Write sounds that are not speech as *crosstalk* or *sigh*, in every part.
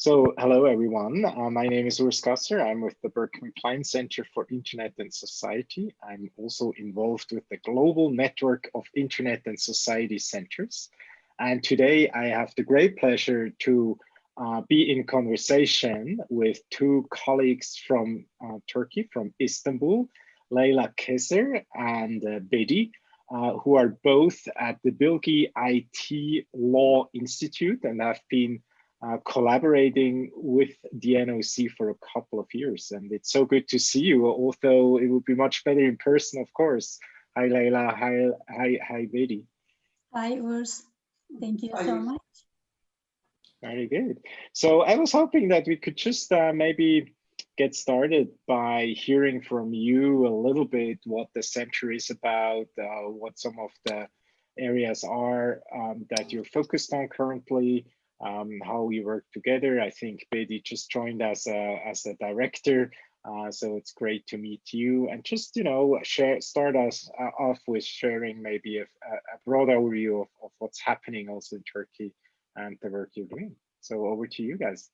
So hello, everyone. Uh, my name is Urs Gasser. I'm with the Berkman Klein Center for Internet and Society. I'm also involved with the global network of Internet and Society centers. And today I have the great pleasure to uh, be in conversation with two colleagues from uh, Turkey, from Istanbul, Leyla Keser and uh, Bedi, uh, who are both at the Bilgi IT Law Institute and have been uh, collaborating with the NOC for a couple of years. And it's so good to see you, although it would be much better in person, of course. Hi, Leyla. Hi, hi, hi, Bedi. Hi, Urs. Thank you so much. Very good. So I was hoping that we could just uh, maybe get started by hearing from you a little bit what the center is about, uh, what some of the areas are um, that you're focused on currently, um, how we work together. I think Bedi just joined as a, as a director, uh, so it's great to meet you and just, you know, share, start us uh, off with sharing maybe a, a broad overview of, of what's happening also in Turkey and the work you're doing. So over to you guys.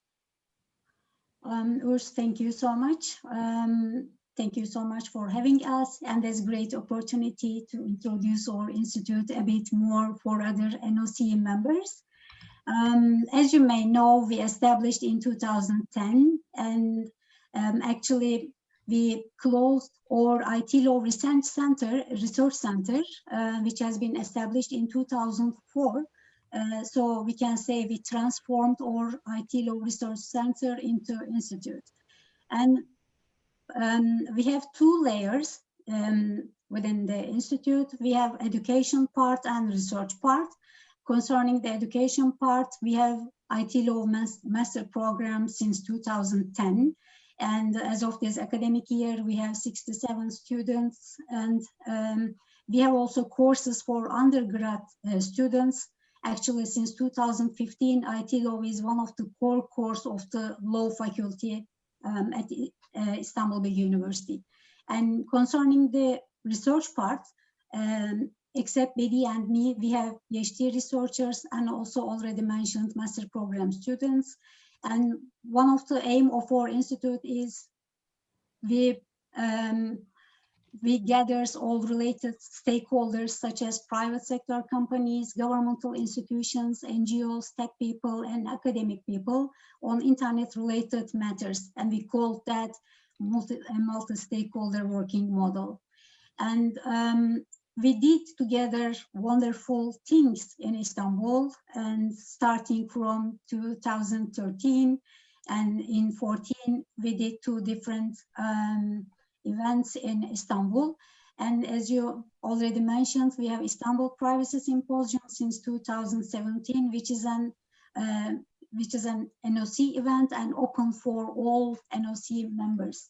Um, Urs, thank you so much. Um, thank you so much for having us and this great opportunity to introduce our institute a bit more for other NOC members. Um, as you may know, we established in 2010 and um, actually we closed our IT Law Research Center, Research Center, uh, which has been established in 2004. Uh, so we can say we transformed our IT Law Research Center into institute. And um, we have two layers um, within the institute. We have education part and research part. Concerning the education part, we have IT law master program since 2010. And as of this academic year, we have 67 students. And um, we have also courses for undergrad uh, students. Actually, since 2015, IT law is one of the core course of the law faculty um, at uh, Istanbul University. And concerning the research part, um, except Bedi and me, we have PhD researchers and also already mentioned master program students. And one of the aim of our institute is we um, we gathers all related stakeholders such as private sector companies, governmental institutions, NGOs, tech people, and academic people on internet related matters. And we call that multi, multi-stakeholder working model. And um, we did together wonderful things in Istanbul and starting from 2013 and in 14 we did two different um, events in Istanbul and as you already mentioned we have Istanbul Privacy Symposium since 2017 which is an uh, which is an NOC event and open for all NOC members.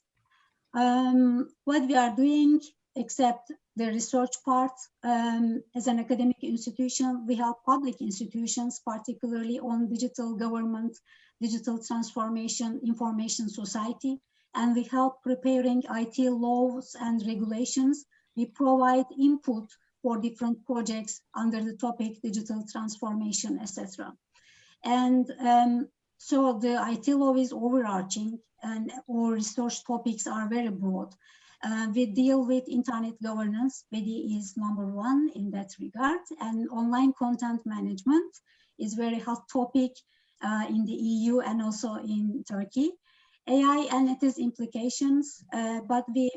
Um, what we are doing except the research part. Um, as an academic institution, we help public institutions, particularly on digital government, digital transformation, information society, and we help preparing IT laws and regulations. We provide input for different projects under the topic digital transformation, etc. And um, so the IT law is overarching and our research topics are very broad. Uh, we deal with internet governance. Bedi is number one in that regard. And online content management is very hot topic uh, in the EU and also in Turkey. AI and its implications, uh, but we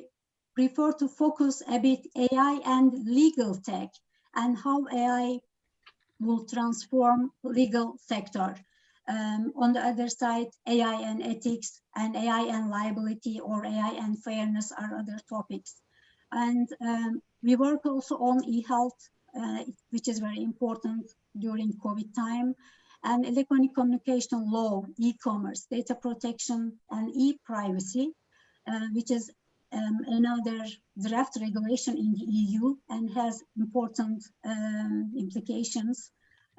prefer to focus a bit AI and legal tech and how AI will transform legal sector. Um, on the other side, AI and ethics and AI and liability or AI and fairness are other topics. And um, we work also on e-health, uh, which is very important during COVID time, and electronic communication law, e-commerce, data protection, and e-privacy, uh, which is um, another draft regulation in the EU and has important um, implications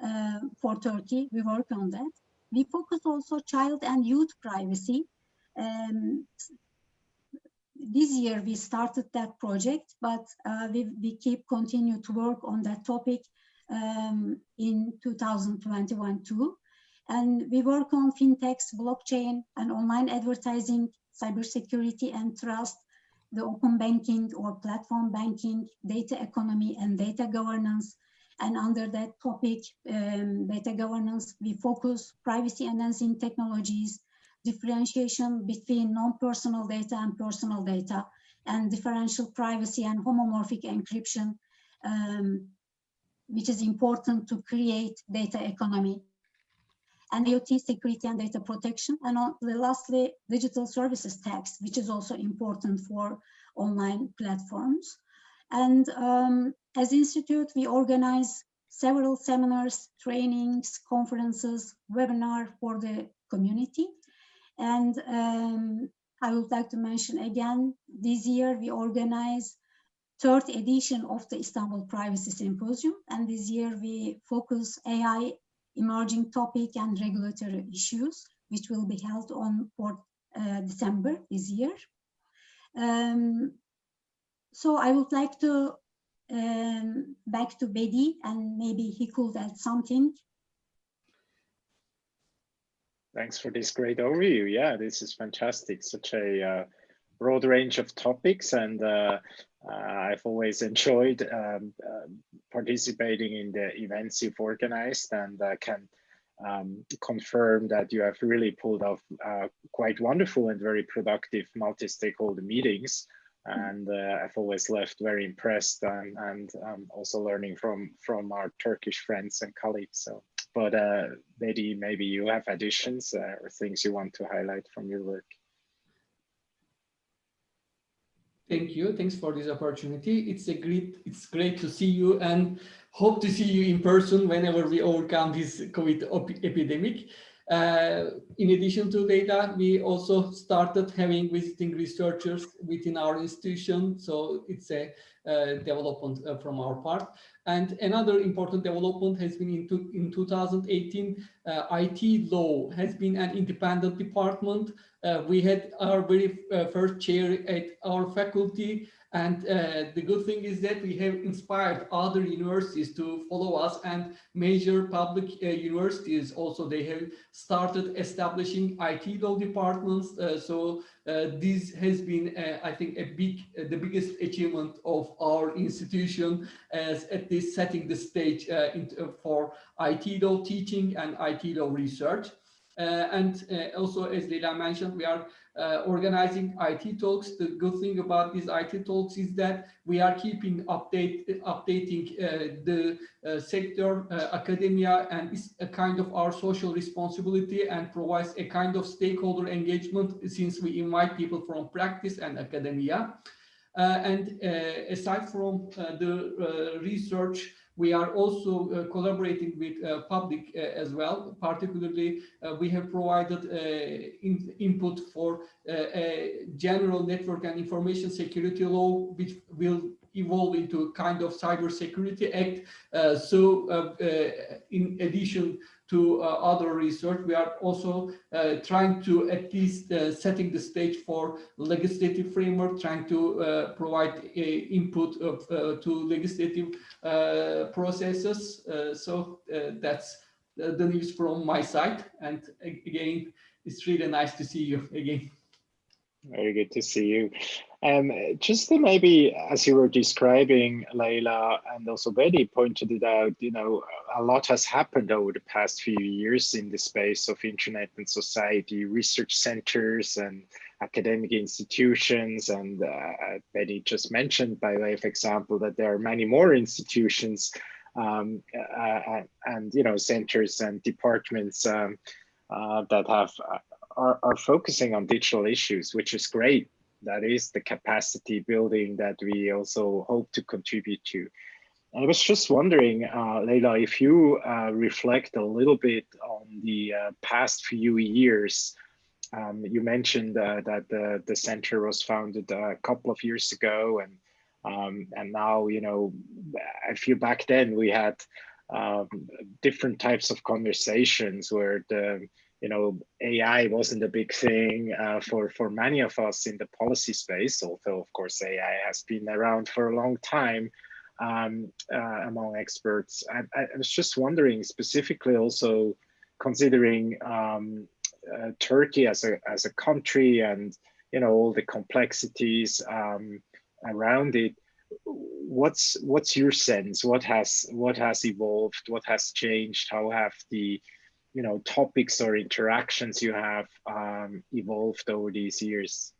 uh, for Turkey. We work on that. We focus also child and youth privacy. Um, this year we started that project, but uh, we, we keep continue to work on that topic um, in 2021 too. And we work on fintechs, blockchain, and online advertising, cybersecurity and trust, the open banking or platform banking, data economy and data governance. And under that topic, um, data governance, we focus privacy enhancing technologies, differentiation between non-personal data and personal data, and differential privacy and homomorphic encryption, um, which is important to create data economy and IoT security and data protection. And lastly, digital services tax, which is also important for online platforms. And um, as Institute, we organize several seminars, trainings, conferences, webinar for the community. And um, I would like to mention again, this year we organize third edition of the Istanbul Privacy Symposium. And this year we focus AI emerging topic and regulatory issues, which will be held on 4th uh, December this year. Um, so I would like to um, back to Bedi and maybe he could add something. Thanks for this great overview. Yeah, this is fantastic. Such a uh, broad range of topics and uh, uh, I've always enjoyed um, uh, participating in the events you've organized and uh, can um, confirm that you have really pulled off uh, quite wonderful and very productive multi-stakeholder meetings. And uh, I've always left very impressed and, and um, also learning from, from our Turkish friends and colleagues. So, but uh, maybe, maybe you have additions or things you want to highlight from your work. Thank you. Thanks for this opportunity. It's a great, it's great to see you and hope to see you in person whenever we overcome this COVID epidemic. Uh, in addition to data, we also started having visiting researchers within our institution. So it's a uh, development uh, from our part. And another important development has been in, in 2018, uh, IT law has been an independent department. Uh, we had our very uh, first chair at our faculty and uh, the good thing is that we have inspired other universities to follow us and major public uh, universities also they have started establishing IT law departments. Uh, so uh, this has been, uh, I think, a big, uh, the biggest achievement of our institution as at this setting the stage for IT law teaching and IT law research. and also, as Leyla mentioned, we are uh, organizing IT talks. The good thing about these IT talks is that we are keeping update updating uh, the uh, sector, uh, academia, and it's a kind of our social responsibility and provides a kind of stakeholder engagement since we invite people from practice and academia. Uh, and uh, aside from the research we are also uh, collaborating with uh, public uh, as well. Particularly, we have provided in input for a general network and information security law, which will evolve into a kind of cyber security act. So in addition to uh, other research, we are also uh, trying to at least uh, setting the stage for legislative framework, trying to provide input of, to legislative processes. so that's the news from my side. And again, it's really nice to see you again. Very good to see you. Um, just to maybe, as you were describing, Leyla and also Bedi pointed it out, you know, a lot has happened over the past few years in the space of internet and society, research centers and academic institutions. And uh, Bedi just mentioned by way of example that there are many more institutions um, uh, and, you know, centers and departments um, uh, that have uh, are, are focusing on digital issues, which is great. That is the capacity building that we also hope to contribute to. I was just wondering, uh, Leyla, if you uh, reflect a little bit on the uh, past few years. Um, you mentioned uh, that the, the center was founded a couple of years ago, and um, and now you know, I feel back then we had um, different types of conversations where the you know, AI wasn't a big thing uh, for, for many of us in the policy space, although of course AI has been around for a long time um, uh, among experts. I, I, was just wondering specifically also considering um, uh, Turkey as a as a country and you know all the complexities um, around it, what's what's your sense? What has what has evolved? What has changed? How have the you know topics or interactions you have um, evolved over these years?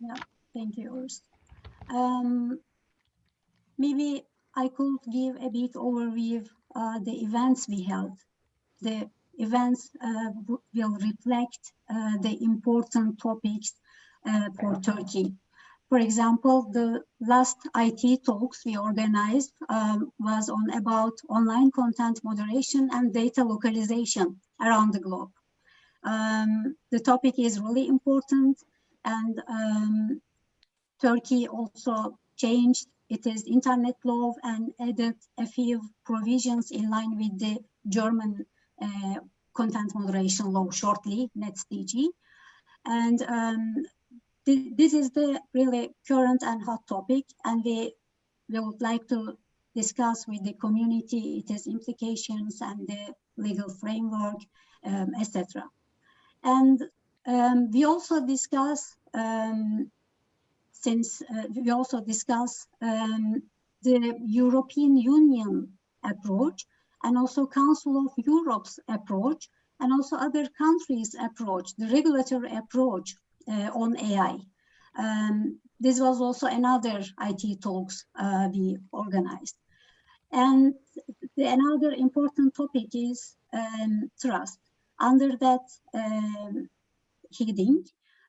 Yeah, thank you, Urs. Um, maybe I could give a bit overview uh, the events we held. The events uh, will reflect uh, the important topics uh, for Turkey. For example, the last IT talks we organized um, was on about online content moderation and data localization around the globe. Um, the topic is really important and um, Turkey also changed its internet law and added a few provisions in line with the German uh, content moderation law shortly, NetzDG. And um, th this is the really current and hot topic, and we, we would like to discuss with the community its implications and the legal framework, um, etc. And um, we also discuss, um, since uh, we also discuss um, the European Union approach and also Council of Europe's approach and also other countries' approach, the regulatory approach on AI. Um, this was also another IT talks uh, we organized. And the, another important topic is um, trust. Under that um, heading,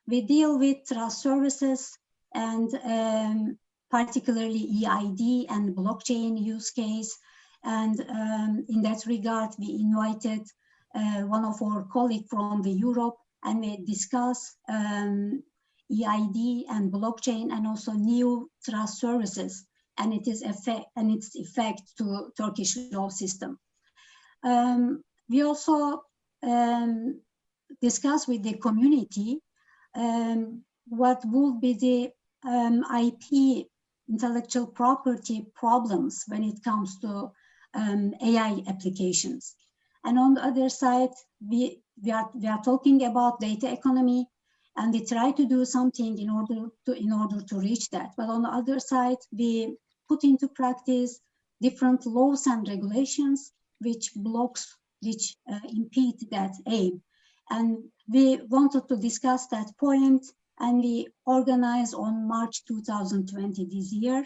we deal with trust services and um, particularly EID and blockchain use case. And um, in that regard, we invited uh, one of our colleagues from the Europe and we discuss um, EID and blockchain and also new trust services and it is effect and its effect to Turkish law system. Um, we also um, discuss with the community um, what would be the um, IP intellectual property problems when it comes to um, AI applications. And on the other side, we we are, we are talking about data economy and we try to do something in order to in order to reach that. But on the other side, we put into practice different laws and regulations which blocks, which uh, impede that aim. And we wanted to discuss that point and we organized on March 2020 this year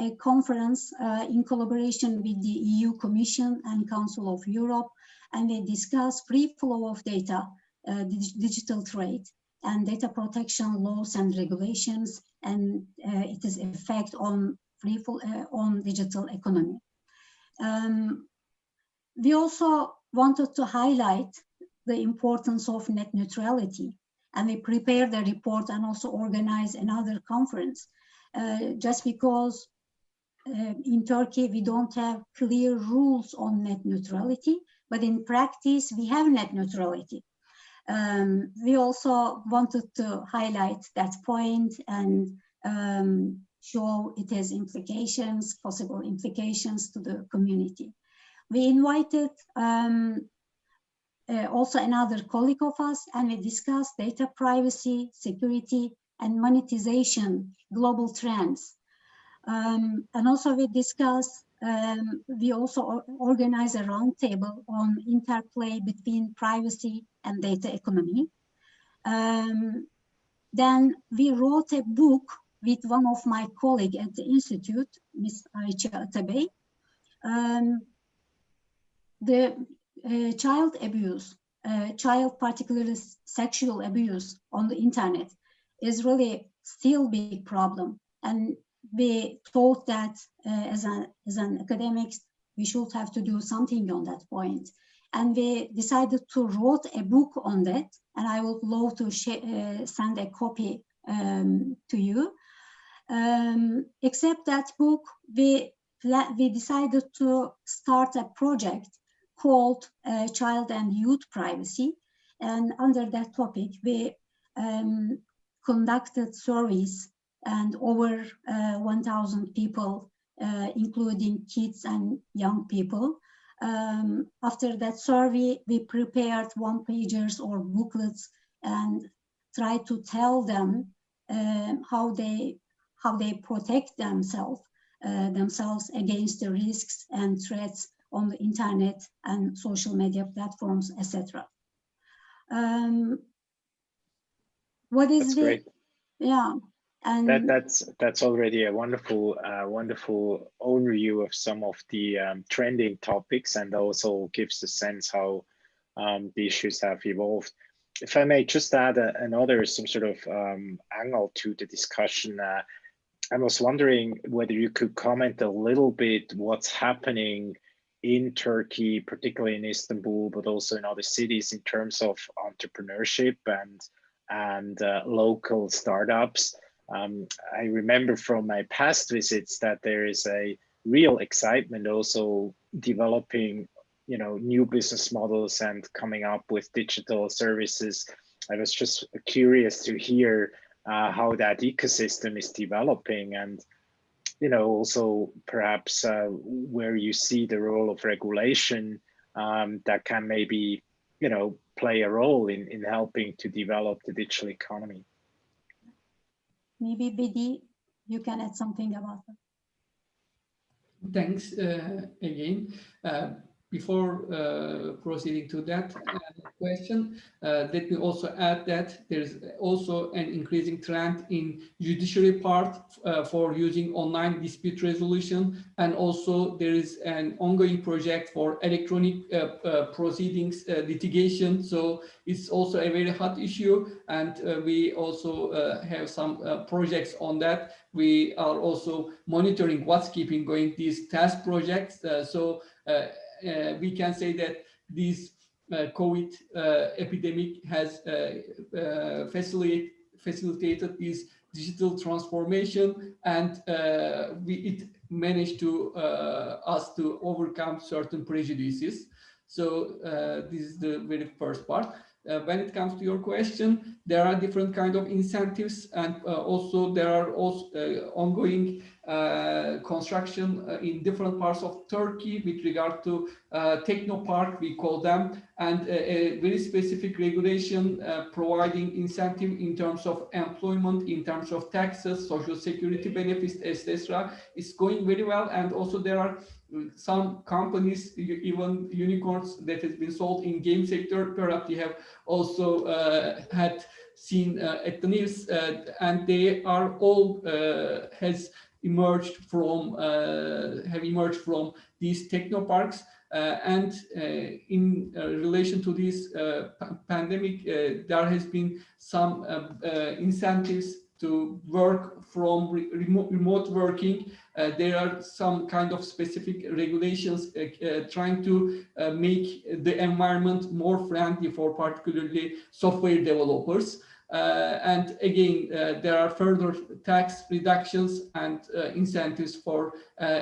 a conference uh, in collaboration with the EU Commission and Council of Europe and they discuss free flow of data, uh, digital trade, and data protection laws and regulations, and uh, its effect on free flow, uh, on digital economy. Um, we also wanted to highlight the importance of net neutrality, and we prepared a report and also organized another conference, uh, just because in Turkey, we don't have clear rules on net neutrality, but in practice, we have net neutrality. Um, we also wanted to highlight that point and um, show it has implications, possible implications to the community. We invited um, uh, also another colleague of us and we discussed data privacy, security, and monetization global trends. Um, and also we discussed um, we also organize a roundtable on interplay between privacy and data economy. Um, then we wrote a book with one of my colleagues at the Institute, Ms. Ayça Atabey. Um, the uh, child abuse, uh, child particularly sexual abuse on the internet is really still big problem. And we thought that uh, as, a, as an academics, we should have to do something on that point. And we decided to write a book on that. And I would love to uh, send a copy um, to you. Um, except that book, we, we decided to start a project called uh, Child and Youth Privacy. And under that topic, we um, conducted surveys and over uh, 1,000 people, uh, including kids and young people, um, after that survey, we prepared one pagers or booklets and try to tell them um, how they how they protect themselves uh, themselves against the risks and threats on the internet and social media platforms, etc. Um, what is That's the great. yeah and that that's that's already a wonderful uh, wonderful overview of some of the um, trending topics and also gives a sense how um, the issues have evolved. If i may just add a, another some sort of um, angle to the discussion uh, i was wondering whether you could comment a little bit what's happening in turkey particularly in istanbul but also in other cities in terms of entrepreneurship and and uh, local startups um, I remember from my past visits that there is a real excitement also developing, you know, new business models and coming up with digital services. I was just curious to hear uh, how that ecosystem is developing and, you know, also perhaps uh, where you see the role of regulation um, that can maybe, you know, play a role in, in helping to develop the digital economy. Maybe Bedi, you can add something about that. Thanks uh, again. Uh, before uh, proceeding to that uh, question, uh, let me also add that there's also an increasing trend in judiciary part uh, for using online dispute resolution. And also there is an ongoing project for electronic uh, uh, proceedings litigation. So it's also a very hot issue. And we also have some projects on that. We are also monitoring what's keeping going these task projects. so we can say that this uh, COVID uh, epidemic has facilitate, facilitated this digital transformation and we, it managed to us to overcome certain prejudices. So this is the very first part. Uh, when it comes to your question, there are different kind of incentives and uh, also there are also uh, ongoing uh, construction uh, in different parts of Turkey with regard to uh, technopark, we call them, and a very specific regulation providing incentive in terms of employment, in terms of taxes, social security benefits, etc. is going very well. And also there are some companies, even unicorns that has been sold in game sector, perhaps you have also uh, had seen uh, at the news, uh, and they are all has emerged from, uh, have emerged from these technoparks. Uh, and uh, in relation to this pandemic, there has been some incentives to work from re remote, remote working. Uh, there are some kind of specific regulations uh, uh, trying to make the environment more friendly for particularly software developers. Uh, and again, uh, there are further tax reductions and uh, incentives for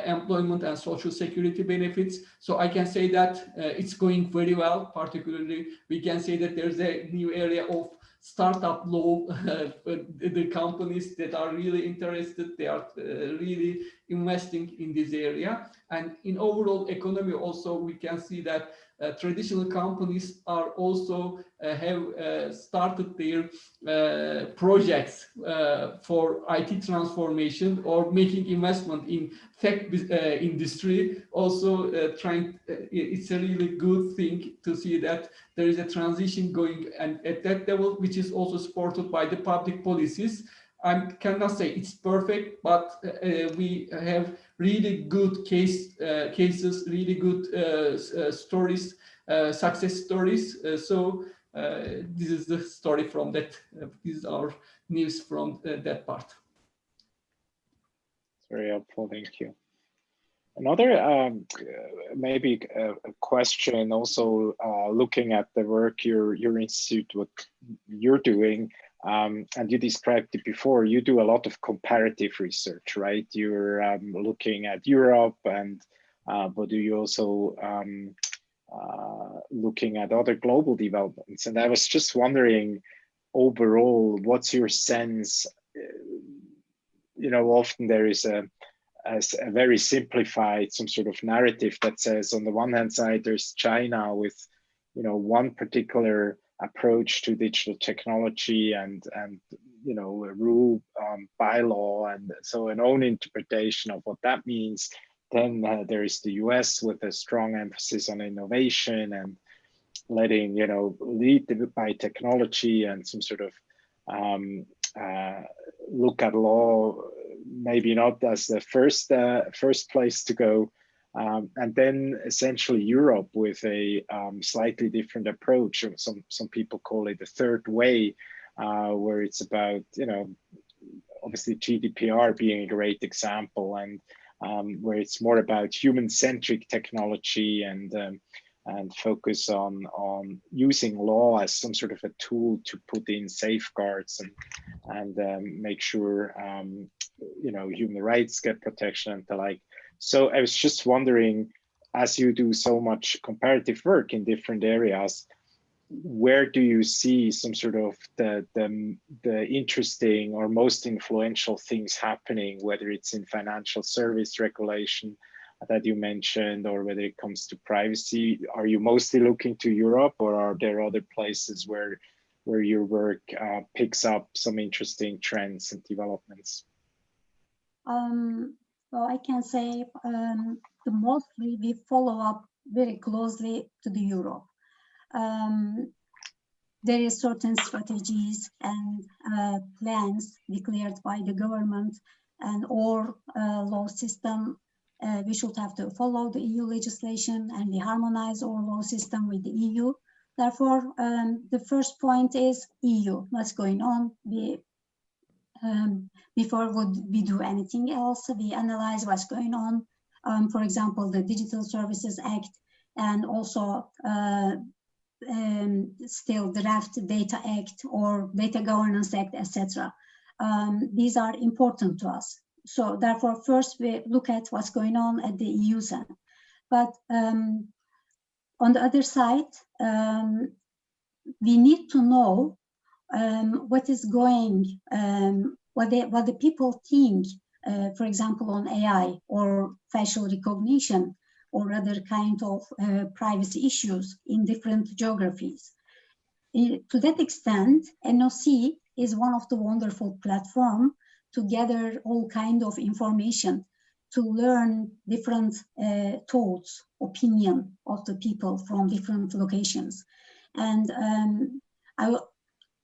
employment and social security benefits. So I can say that it's going very well. Particularly, we can say that there's a new area of startup law, *laughs* the companies that are really interested, they are uh, really investing in this area. And in overall economy also, we can see that uh, traditional companies are also uh, have uh, started their uh, projects uh, for IT transformation or making investment in tech uh, industry. Also trying, it's a really good thing to see that there is a transition going and at that level, which is also supported by the public policies. I cannot say it's perfect, but we have really good case uh, cases, really good uh, uh, stories, success stories. so this is the story from that. this is our news from that part. Very helpful, thank you. Another um, maybe a, question also uh, looking at the work your your institute what you're doing um, and you described it before, you do a lot of comparative research, right? You're um, looking at Europe and, uh, but do you also um, uh, looking at other global developments? And I was just wondering, overall, what's your sense? Uh, you know, often there is a, as a very simplified some sort of narrative that says on the one hand side there's China with you know one particular approach to digital technology and and you know rule um, by law and so an own interpretation of what that means then uh, there is the US with a strong emphasis on innovation and letting you know lead by technology and some sort of um, uh, look at law maybe not as the first uh, first place to go um, and then essentially Europe with a um, slightly different approach. Some some people call it the third way, uh, where it's about you know obviously GDPR being a great example, and um, where it's more about human-centric technology and um, and focus on on using law as some sort of a tool to put in safeguards and and um, make sure um, you know human rights get protection and the like. So I was just wondering, as you do so much comparative work in different areas, where do you see some sort of the, the, the interesting or most influential things happening, whether it's in financial service regulation that you mentioned, or whether it comes to privacy? Are you mostly looking to Europe or are there other places where, where your work uh, picks up some interesting trends and developments? Um, well, I can say um, the mostly we follow up very closely to the Europe. Um, there is certain strategies and uh, plans declared by the government and or uh, law system. Uh, we should have to follow the EU legislation and we harmonize our law system with the EU. Therefore, um, the first point is EU, what's going on? We um, before would we do anything else. We analyze what's going on. Um, for example, the Digital Services Act and also uh, um, still draft Data Act or Data Governance Act, etc. Um, these are important to us. So therefore, first we look at what's going on at the EU side. But um, on the other side, um, we need to know um, what is going, um, what, they, what the people think, uh, for example, on AI or facial recognition or other kind of uh, privacy issues in different geographies. to that extent, NOC is one of the wonderful platform to gather all kind of information to learn different uh, thoughts, opinion of the people from different locations. And um, I,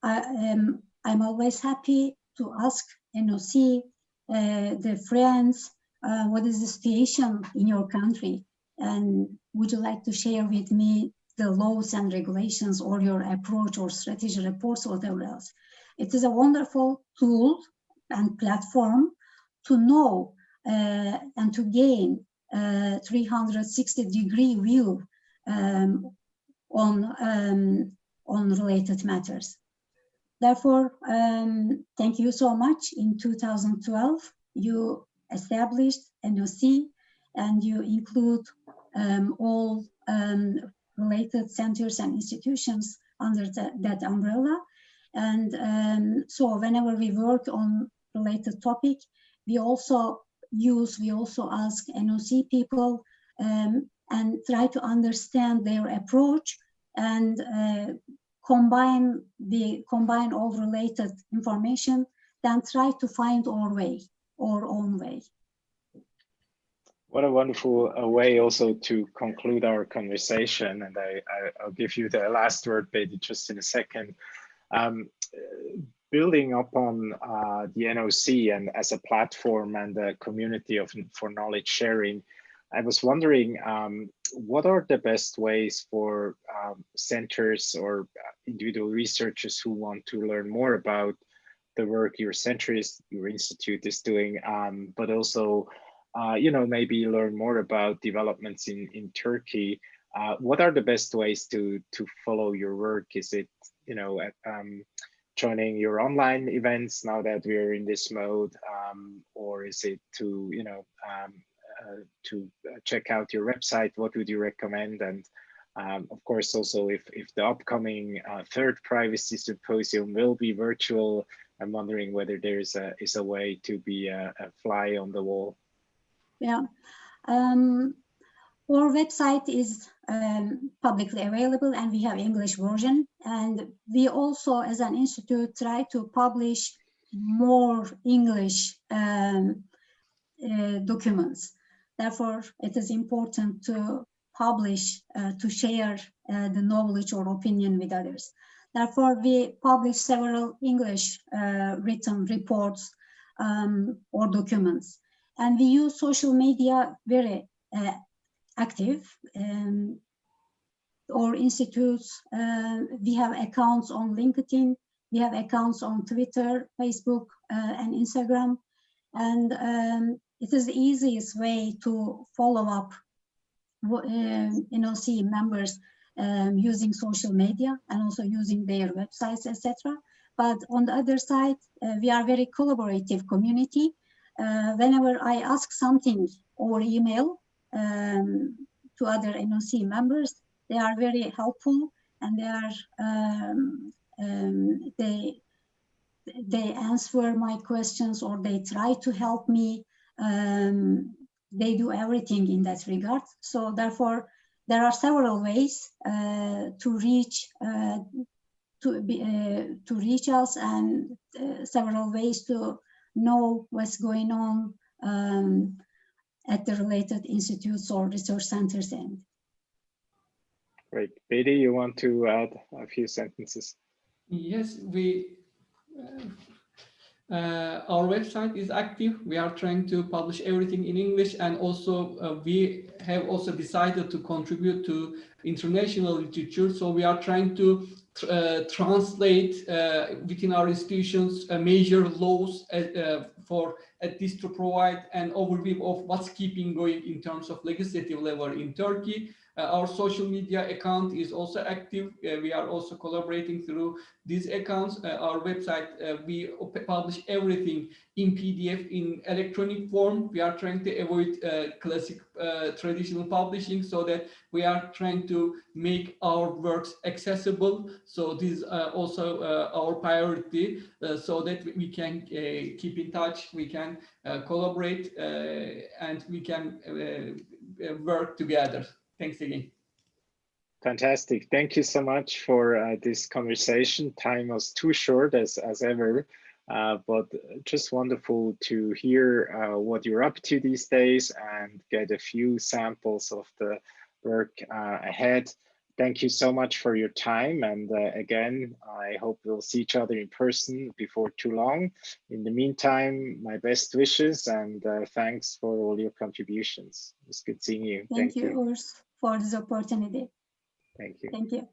I am I'm always happy to ask NOC, uh, the friends, uh, what is the situation in your country? And would you like to share with me the laws and regulations or your approach or strategy reports or whatever else? It is a wonderful tool and platform to know uh, and to gain a 360 degree view um, on, um, on related matters. Therefore, um, thank you so much. In 2012, you established NOC and you include um, all um, related centers and institutions under the, that umbrella. And um, so whenever we work on related topic, we also use, we also ask NOC people um, and try to understand their approach and uh, combine the combine all related information, then try to find our way, our own way. What a wonderful uh, way also to conclude our conversation. And I, I, will give you the last word, Bedi, just in a second. Um, building upon uh, the NOC and as a platform and a community of for knowledge sharing, I was wondering, um, what are the best ways for um, centers or uh, individual researchers who want to learn more about the work your center is, your institute is doing, um, but also, uh, you know, maybe learn more about developments in, in Turkey. Uh, what are the best ways to, to follow your work? Is it, you know, at, um, joining your online events now that we're in this mode, um, or is it to, you know, um, to uh, check out your website, what would you recommend? And um, of course, also if, if the upcoming uh, third privacy symposium will be virtual, I'm wondering whether there is a, is a way to be a, a fly on the wall. Yeah. Um, our website is um, publicly available and we have English version. And we also, as an institute, try to publish more English um, uh, documents. Therefore, it is important to publish, uh, to share uh, the knowledge or opinion with others. Therefore, we publish several English uh, written reports um, or documents. And we use social media very uh, active. Um, or institutes, uh, we have accounts on LinkedIn, we have accounts on Twitter, Facebook, uh, and Instagram. And um, it is the easiest way to follow up um, NOC members um, using social media and also using their websites, etc. But on the other side, uh, we are very collaborative community. Uh, whenever I ask something over email um, to other NOC members, they are very helpful and they are um, um, they they answer my questions or they try to help me. Um, they do everything in that regard. So therefore, there are several ways uh, to reach uh, to be uh, to reach us and uh, several ways to know what's going on um, at the related institutes or research centers end. Great. Bedi, you want to add a few sentences? Yes, we uh, our website is active. We are trying to publish everything in English and also uh, we have also decided to contribute to international literature. So we are trying to uh, translate uh, within our institutions uh, major laws uh, for at least to provide an overview of what's keeping going in terms of legislative level in Turkey Uh, our social media account is also active. Uh, we are also collaborating through these accounts. Uh, our website, uh, we publish everything in PDF in electronic form. We are trying to avoid uh, classic traditional publishing so that we are trying to make our works accessible. So this is also our priority so that we can keep in touch, we can collaborate and we can work together. Thanks again. Fantastic. Thank you so much for uh, this conversation. Time was too short as, as ever, uh, but just wonderful to hear uh, what you're up to these days and get a few samples of the work uh, ahead. Thank you so much for your time. And uh, again, I hope we'll see each other in person before too long. In the meantime, my best wishes and uh, thanks for all your contributions. It's good seeing you. Thank, Thank you, you. Urs for this opportunity. Thank you. Thank you.